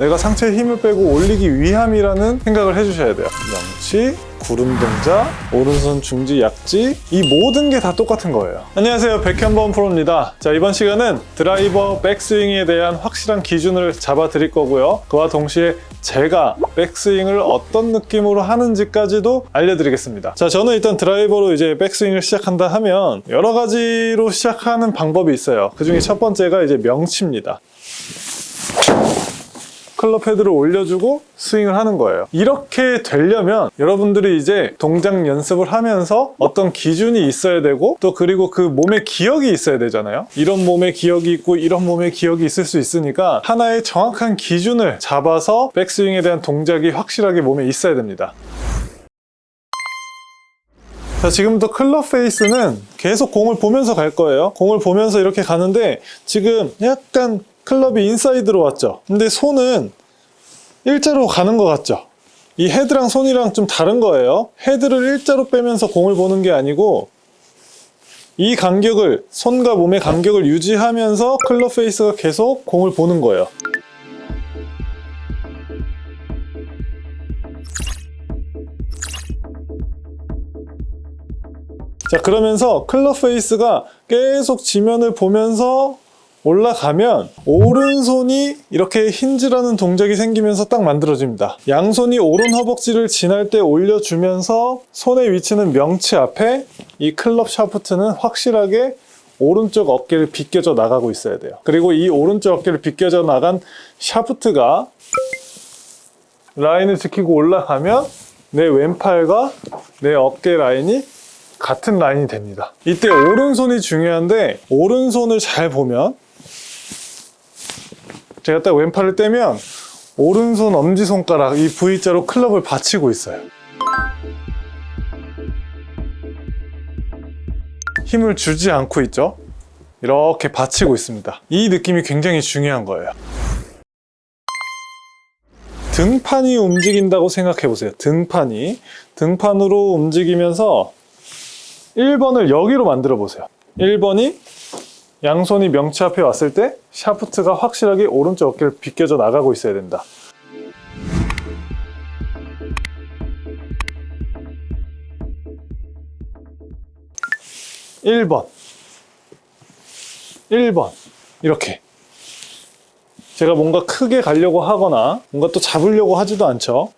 내가 상체에 힘을 빼고 올리기 위함이라는 생각을 해주셔야 돼요. 명치, 구름 동작, 오른손 중지 약지 이 모든 게 다 똑같은 거예요. 안녕하세요. 백현범 프로입니다. 자 이번 시간은 드라이버 백스윙에 대한 확실한 기준을 잡아 드릴 거고요. 그와 동시에 제가 백스윙을 어떤 느낌으로 하는지까지도 알려드리겠습니다. 자 저는 일단 드라이버로 이제 백스윙을 시작한다 하면 여러 가지로 시작하는 방법이 있어요. 그 중에 첫 번째가 이제 명치입니다. 클럽 헤드를 올려주고 스윙을 하는 거예요. 이렇게 되려면 여러분들이 이제 동작 연습을 하면서 어떤 기준이 있어야 되고 또 그리고 그 몸의 기억이 있어야 되잖아요. 이런 몸의 기억이 있고 이런 몸의 기억이 있을 수 있으니까 하나의 정확한 기준을 잡아서 백스윙에 대한 동작이 확실하게 몸에 있어야 됩니다. 자 지금부터 클럽 페이스는 계속 공을 보면서 갈 거예요 공을 보면서 이렇게 가는데 지금 약간 클럽이 인사이드로 왔죠. 근데 손은 일자로 가는 것 같죠. 이 헤드랑 손이랑 좀 다른 거예요. 헤드를 일자로 빼면서 공을 보는 게 아니고 이 간격을 손과 몸의 간격을 유지하면서 클럽 페이스가 계속 공을 보는 거예요. 자 그러면서 클럽 페이스가 계속 지면을 보면서 올라가면 오른손이 이렇게 hinge라는 동작이 생기면서 딱 만들어집니다. 양손이 오른 허벅지를 지날 때 올려주면서 손의 위치는 명치 앞에 이 클럽 샤프트는 확실하게 오른쪽 어깨를 비껴져 나가고 있어야 돼요. 그리고 이 오른쪽 어깨를 비껴져 나간 샤프트가 라인을 지키고 올라가면 내 왼팔과 내 어깨 라인이 같은 라인이 됩니다. 이때 오른손이 중요한데 오른손을 잘 보면 제가 딱 왼팔을 떼면 오른손 엄지손가락 이 V자로 클럽을 받치고 있어요. 힘을 주지 않고 있죠? 이렇게 받치고 있습니다. 이 느낌이 굉장히 중요한 거예요. 등판이 움직인다고 생각해 보세요. 등판이. 등판으로 움직이면서 1번을 여기로 만들어 보세요. 1번이 양손이 명치 앞에 왔을 때 샤프트가 확실하게 오른쪽 어깨를 비껴져 나가고 있어야 된다. 1번. 1번. 이렇게. 제가 뭔가 크게 가려고 하거나 뭔가 또 잡으려고 하지도 않죠.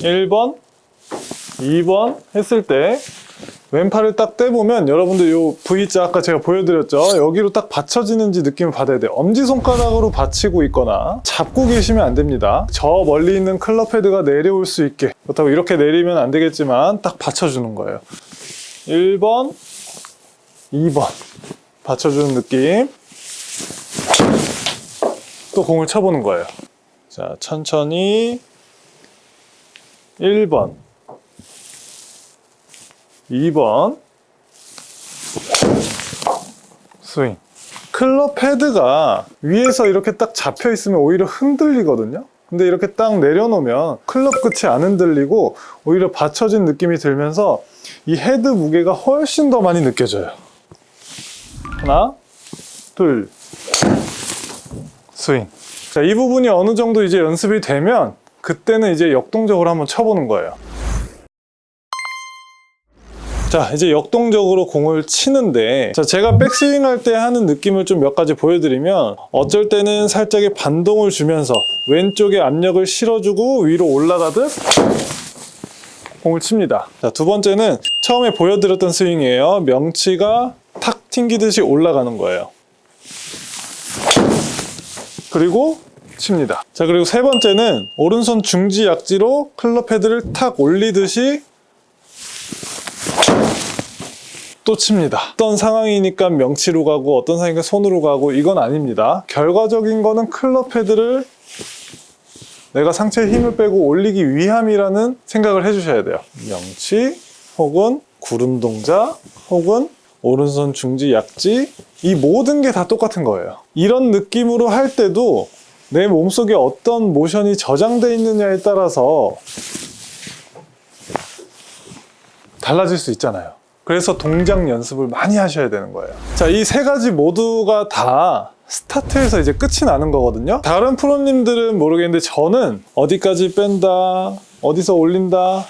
1번 2번 했을 때 왼팔을 딱 떼보면 여러분들 요 V자 아까 제가 보여드렸죠? 여기로 딱 받쳐지는지 느낌을 받아야 돼요. 엄지손가락으로 받치고 있거나 잡고 계시면 안 됩니다. 저 멀리 있는 클럽 헤드가 내려올 수 있게. 그렇다고 이렇게 내리면 안 되겠지만 딱 받쳐주는 거예요. 1번 2번. 받쳐주는 느낌. 또 공을 쳐보는 거예요. 자 천천히. 1번 2번 스윙. 클럽 헤드가 위에서 이렇게 딱 잡혀 있으면 오히려 흔들리거든요. 근데 이렇게 딱 내려놓으면 클럽 끝이 안 흔들리고 오히려 받쳐진 느낌이 들면서 이 헤드 무게가 훨씬 더 많이 느껴져요. 하나 둘. 스윙. 자, 이 부분이 어느 정도 이제 연습이 되면 그때는 이제 역동적으로 한번 쳐보는 거예요 자 이제 역동적으로 공을 치는데 자 제가 백스윙 할 때 하는 느낌을 좀 몇 가지 보여드리면 어쩔 때는 살짝의 반동을 주면서 왼쪽에 압력을 실어주고 위로 올라가듯 공을 칩니다. 자 두 번째는 처음에 보여드렸던 스윙이에요. 명치가 탁 튕기듯이 올라가는 거예요. 그리고 칩니다. 자 그리고 세 번째는 오른손 중지 약지로 클럽 헤드를 탁 올리듯이 또 칩니다. 어떤 상황이니까 명치로 가고 어떤 상황이니까 손으로 가고 이건 아닙니다. 결과적인 거는 클럽 헤드를 내가 상체에 힘을 빼고 올리기 위함이라는 생각을 해주셔야 돼요. 명치 혹은 구름 동작 혹은 오른손 중지 약지 이 모든 게 다 똑같은 거예요. 이런 느낌으로 할 때도 내 몸속에 어떤 모션이 저장되어 있느냐에 따라서 달라질 수 있잖아요 그래서 동작 연습을 많이 하셔야 되는 거예요. 자, 이 세 가지 모두가 다 스타트에서 이제 끝이 나는 거거든요. 다른 프로님들은 모르겠는데 저는 어디까지 뺀다, 어디서 올린다,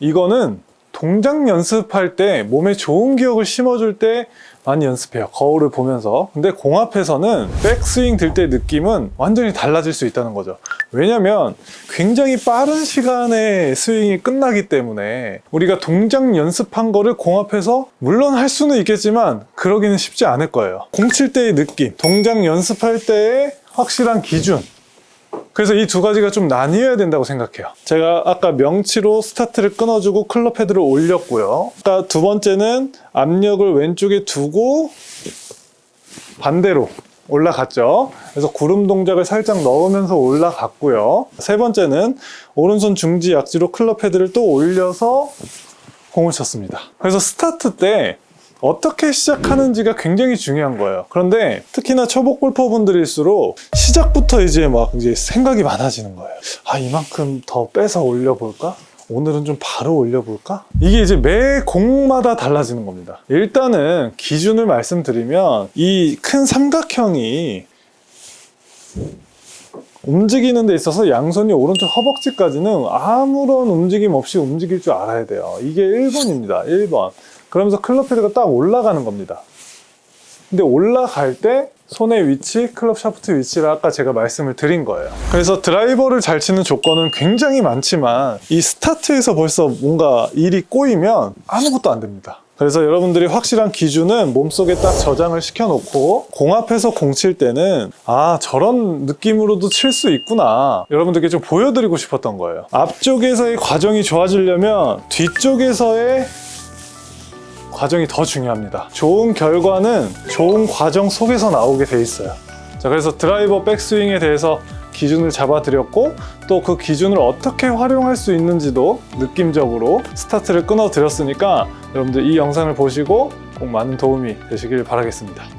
이거는 동작 연습할 때 몸에 좋은 기억을 심어줄 때 많이 연습해요. 거울을 보면서. 근데 공합에서는 백스윙 들 때 느낌은 완전히 달라질 수 있다는 거죠. 왜냐면 굉장히 빠른 시간에 스윙이 끝나기 때문에 우리가 동작 연습한 거를 공합해서 물론 할 수는 있겠지만 그러기는 쉽지 않을 거예요. 공 칠 때의 느낌, 동작 연습할 때의 확실한 기준, 그래서 이 두 가지가 좀 나뉘어야 된다고 생각해요. 제가 아까 명치로 스타트를 끊어주고 클럽 헤드를 올렸고요. 아까 두 번째는 압력을 왼쪽에 두고 반대로 올라갔죠. 그래서 구름 동작을 살짝 넣으면서 올라갔고요. 세 번째는 오른손 중지 약지로 클럽 헤드를 또 올려서 공을 쳤습니다. 그래서 스타트 때 어떻게 시작하는지가 굉장히 중요한 거예요. 그런데 특히나 초보 골퍼분들일수록 시작부터 이제 막 이제 생각이 많아지는 거예요. 아, 이만큼 더 빼서 올려볼까? 오늘은 좀 바로 올려볼까? 이게 이제 매 공마다 달라지는 겁니다. 일단은 기준을 말씀드리면 이 큰 삼각형이 움직이는 데 있어서 양손이 오른쪽 허벅지까지는 아무런 움직임 없이 움직일 줄 알아야 돼요. 이게 1번입니다. 1번. 그러면서 클럽 헤드가 딱 올라가는 겁니다. 근데 올라갈 때 손의 위치, 클럽 샤프트 위치를 아까 제가 말씀을 드린 거예요. 그래서 드라이버를 잘 치는 조건은 굉장히 많지만 이 스타트에서 벌써 뭔가 일이 꼬이면 아무것도 안 됩니다. 그래서 여러분들이 확실한 기준은 몸속에 딱 저장을 시켜놓고 공 앞에서 공 칠 때는 아 저런 느낌으로도 칠 수 있구나 여러분들께 좀 보여드리고 싶었던 거예요. 앞쪽에서의 과정이 좋아지려면 뒤쪽에서의 과정이 더 중요합니다. 좋은 결과는 좋은 과정 속에서 나오게 돼 있어요. 자, 그래서 드라이버 백스윙에 대해서 기준을 잡아드렸고 또 그 기준을 어떻게 활용할 수 있는지도 느낌적으로 스타트를 끊어 드렸으니까 여러분들 이 영상을 보시고 꼭 많은 도움이 되시길 바라겠습니다.